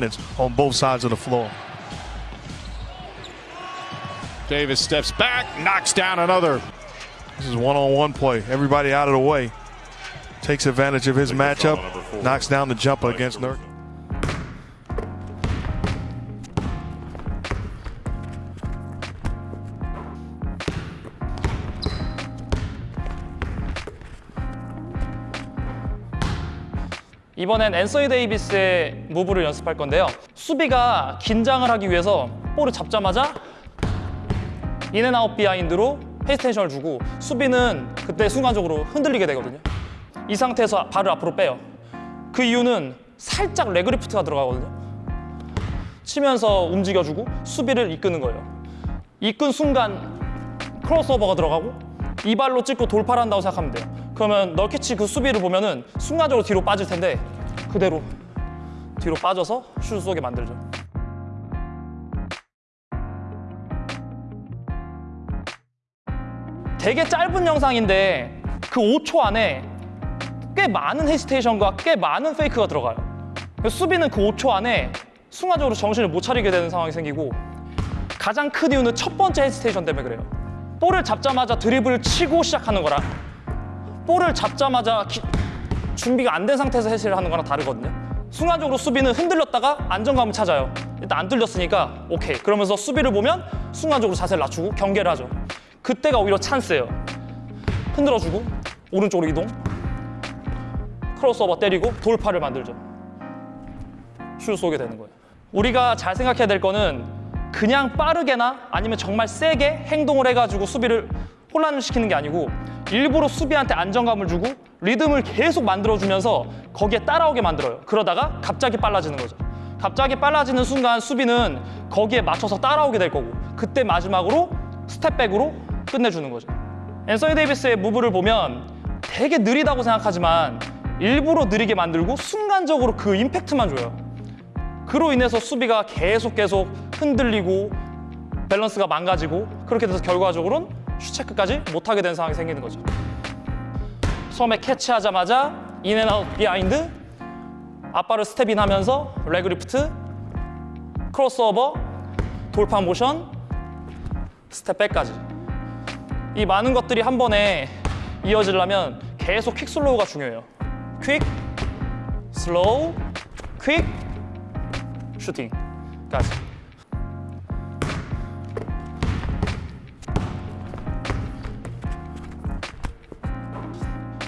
minutes on both sides of the floor. Davis steps back, knocks down another. This is one-on-one play. Everybody out of the way. Takes advantage of his matchup. Knocks down the jumper against Nurk. 이번엔 앤서니 데이비스의 move를 연습할 건데요. 수비가 긴장을 하기 위해서 볼을 잡자마자 인앤아웃 비하인드로 헤이스테이션을 주고 수비는 그때 순간적으로 흔들리게 되거든요. 이 상태에서 발을 앞으로 빼요. 그 이유는 살짝 leg lift가 들어가거든요. 치면서 움직여주고 수비를 이끄는 거예요. 이끈 순간 크로스오버가 들어가고 이 발로 찍고 돌파를 한다고 생각하면 돼요. 그러면 널키치 그 수비를 보면은 순간적으로 뒤로 빠질 텐데 그대로 뒤로 빠져서 슛 쏘게 만들죠. 되게 짧은 영상인데 그 5초 안에 꽤 많은 헤시테이션과 꽤 많은 페이크가 들어가요. 수비는 그 5초 안에 순간적으로 정신을 못 차리게 되는 상황이 생기고 가장 큰 이유는 첫 번째 헤시테이션 때문에 그래요. 볼을 잡자마자 드리블을 치고 시작하는 거랑 볼을 잡자마자 기- 준비가 안 된 상태에서 해시를 하는 거랑 다르거든요. 순간적으로 수비는 흔들렸다가 안정감을 찾아요. 일단 안 뚫렸으니까 오케이. 그러면서 수비를 보면 순간적으로 자세를 낮추고 경계를 하죠. 그때가 오히려 찬스예요. 흔들어주고 오른쪽으로 이동 크로스오버 때리고 돌파를 만들죠. 슛 쏘게 되는 거예요. 우리가 잘 생각해야 될 거는 그냥 빠르게나 아니면 정말 세게 행동을 해가지고 수비를 혼란을 시키는 게 아니고 일부러 수비한테 안정감을 주고 리듬을 계속 만들어주면서 거기에 따라오게 만들어요. 그러다가 갑자기 빨라지는 거죠. 갑자기 빨라지는 순간 수비는 거기에 맞춰서 따라오게 될 거고 그때 마지막으로 step back으로 끝내주는 거죠. 앤서니 데이비스의 move를 보면 되게 느리다고 생각하지만 일부러 느리게 만들고 순간적으로 그 임팩트만 줘요. 그로 인해서 수비가 계속 계속 흔들리고 밸런스가 망가지고 그렇게 돼서 결과적으로는 슛 체크까지 못하게 되는 상황이 생기는 거죠. 처음에 캐치하자마자 in and out behind 앞발을 step in 하면서 leg lift 크로스오버 돌파 모션 step back까지 이 많은 것들이 한 번에 이어지려면 계속 quick slow가 중요해요. quick, slow, quick, 슈팅까지.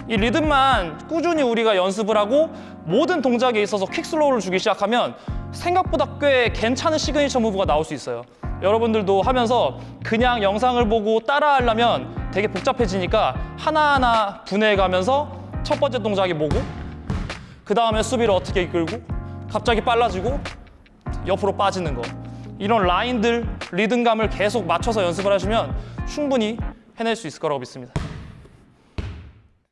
이 리듬만 꾸준히 우리가 연습을 하고 모든 동작에 있어서 quick slow를 주기 시작하면 생각보다 꽤 괜찮은 signature move가 나올 수 있어요. 여러분들도 하면서 그냥 영상을 보고 따라하려면 되게 복잡해지니까 하나하나 분해가면서 첫 번째 동작이 뭐고 그 다음에 수비를 어떻게 이끌고 갑자기 빨라지고 옆으로 빠지는 거 이런 라인들 리듬감을 계속 맞춰서 연습을 하시면 충분히 해낼 수 있을 거라고 믿습니다.